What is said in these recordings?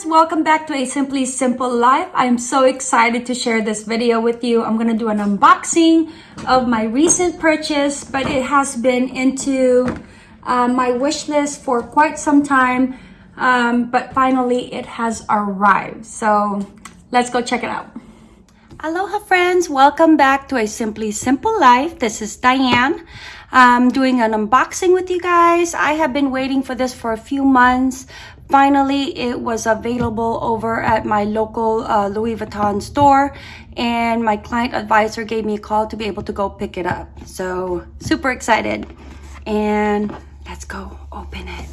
friends welcome back to a simply simple life. I'm so excited to share this video with you. I'm gonna do an unboxing of my recent purchase but it has been into uh, my wish list for quite some time um, but finally it has arrived. So let's go check it out. Aloha friends. Welcome back to a simply simple life. This is diane I'm doing an unboxing with you guys. I have been waiting for this for a few months, Finally, it was available over at my local uh, Louis Vuitton store and my client advisor gave me a call to be able to go pick it up. So super excited and let's go open it.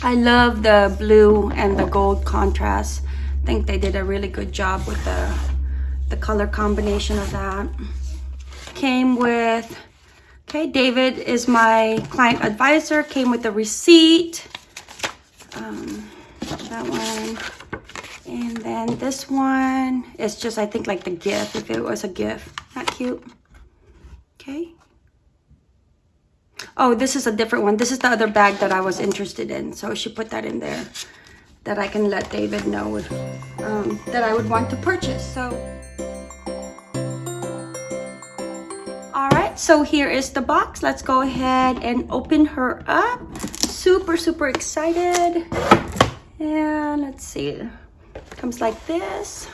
I love the blue and the gold contrast. I think they did a really good job with the, the color combination of that. Came with, okay, David is my client advisor, came with the receipt um, that one. And then this one is just, I think, like the gift, if it was a gift. Not cute. Okay. Oh, this is a different one. This is the other bag that I was interested in. So she put that in there that I can let David know um, that I would want to purchase. So, So here is the box. Let's go ahead and open her up super, super excited. And let's see, comes like this.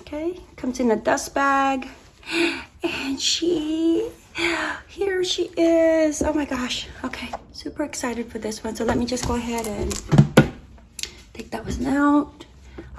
Okay, comes in a dust bag. And she, here she is. Oh my gosh. Okay, super excited for this one. So let me just go ahead and take that one out.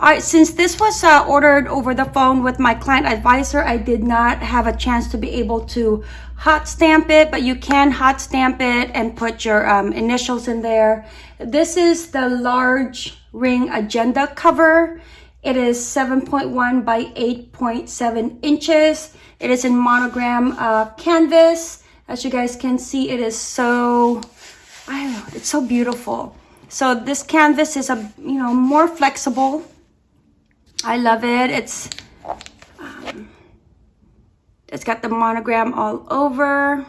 All right, since this was uh, ordered over the phone with my client advisor, I did not have a chance to be able to hot stamp it, but you can hot stamp it and put your um, initials in there. This is the large ring agenda cover. It is 7.1 by 8.7 inches. It is in monogram uh, canvas. As you guys can see, it is so, I don't know, it's so beautiful. So this canvas is a, you know, more flexible I love it. It's um, it's got the monogram all over.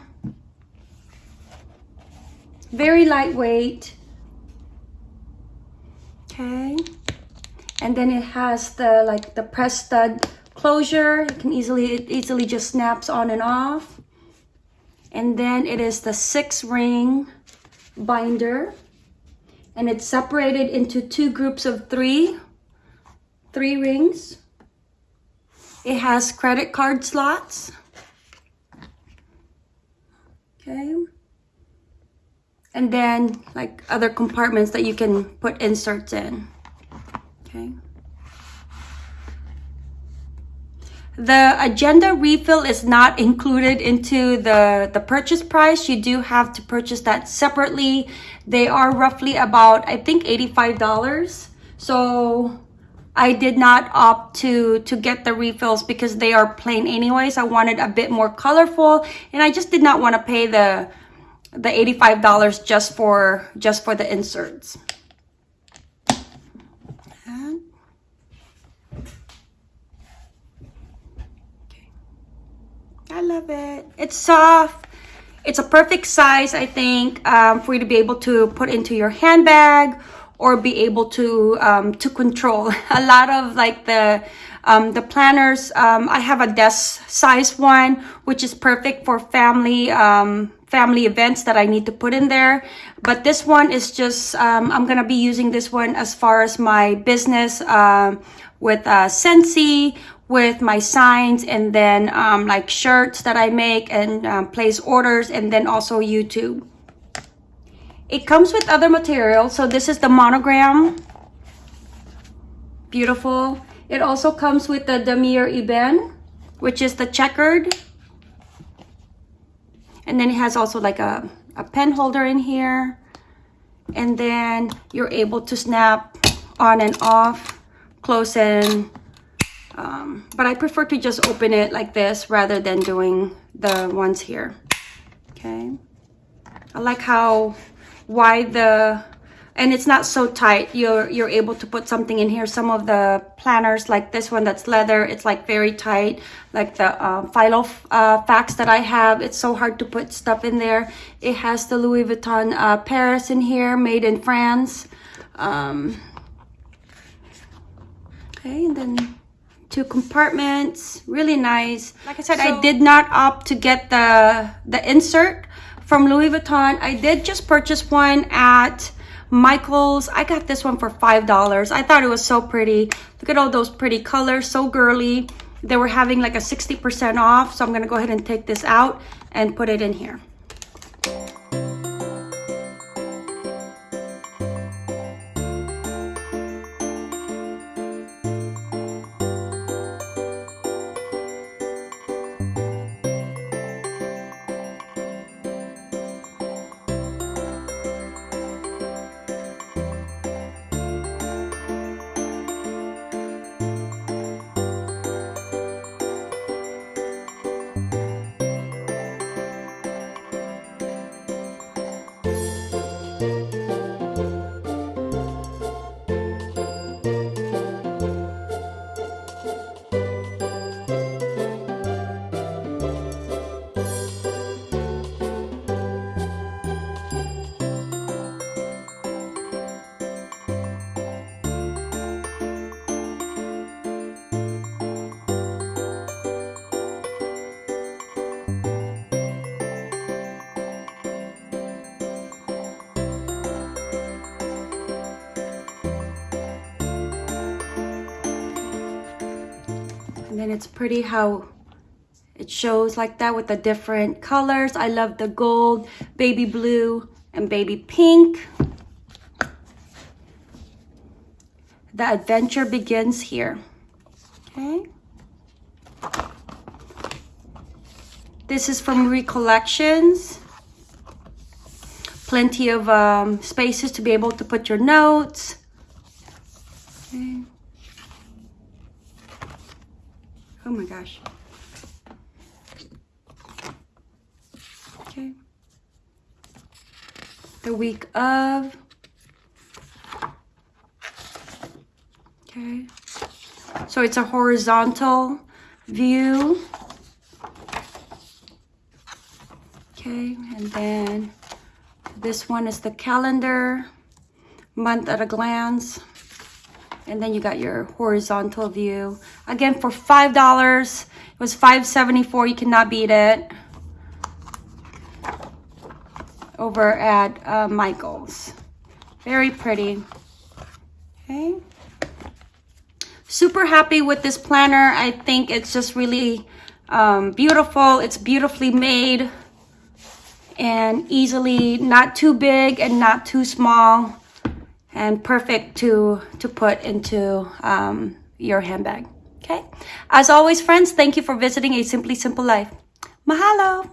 Very lightweight. Okay. And then it has the like the press stud closure. You can easily it easily just snaps on and off. And then it is the six ring binder. And it's separated into two groups of three three rings. It has credit card slots. Okay. And then like other compartments that you can put inserts in. Okay. The agenda refill is not included into the, the purchase price. You do have to purchase that separately. They are roughly about, I think, $85. So I did not opt to, to get the refills because they are plain anyways. I wanted a bit more colorful and I just did not want to pay the, the $85 just for, just for the inserts. I love it. It's soft. It's a perfect size, I think, um, for you to be able to put into your handbag or be able to um, to control. A lot of like the um, the planners um, I have a desk size one which is perfect for family um, family events that I need to put in there. But this one is just um, I'm gonna be using this one as far as my business uh, with uh, Scentsy with my signs and then like shirts that I make and place orders and then also YouTube it comes with other material. So this is the monogram. Beautiful. It also comes with the Damier Ebene, which is the checkered. And then it has also like a, a pen holder in here. And then you're able to snap on and off, close and um, but I prefer to just open it like this rather than doing the ones here. Okay. I like how why the and it's not so tight. You're you're able to put something in here. Some of the planners like this one that's leather it's like very tight. Like the uh, philo uh, fax that I have it's so hard to put stuff in there. It has the Louis Vuitton uh, Paris in here made in France. Um, okay, and then two compartments, really nice. Like I said, so, I did not opt to get the, the insert from Louis Vuitton. I did just purchase one at Michael's. I got this one for $5. I thought it was so pretty. Look at all those pretty colors, so girly. They were having like a 60% off, so I'm gonna go ahead and take this out and put it in here. Then it's pretty how it shows like that with the different colors. I love the gold, baby blue, and baby pink. The adventure begins here. Okay. This is from Recollections. Plenty of um, spaces to be able to put your notes. Oh my gosh. Okay. The week of. Okay. So it's a horizontal view. Okay, and then this one is the calendar, month at a glance. And then you got your horizontal view. Again, for $5, it was $5.74. You cannot beat it. Over at uh, Michael's. Very pretty. Okay. Super happy with this planner. I think it's just really um, beautiful. It's beautifully made and easily not too big and not too small and perfect to, to put into um, your handbag. Okay. As always, friends, thank you for visiting A Simply Simple Life. Mahalo.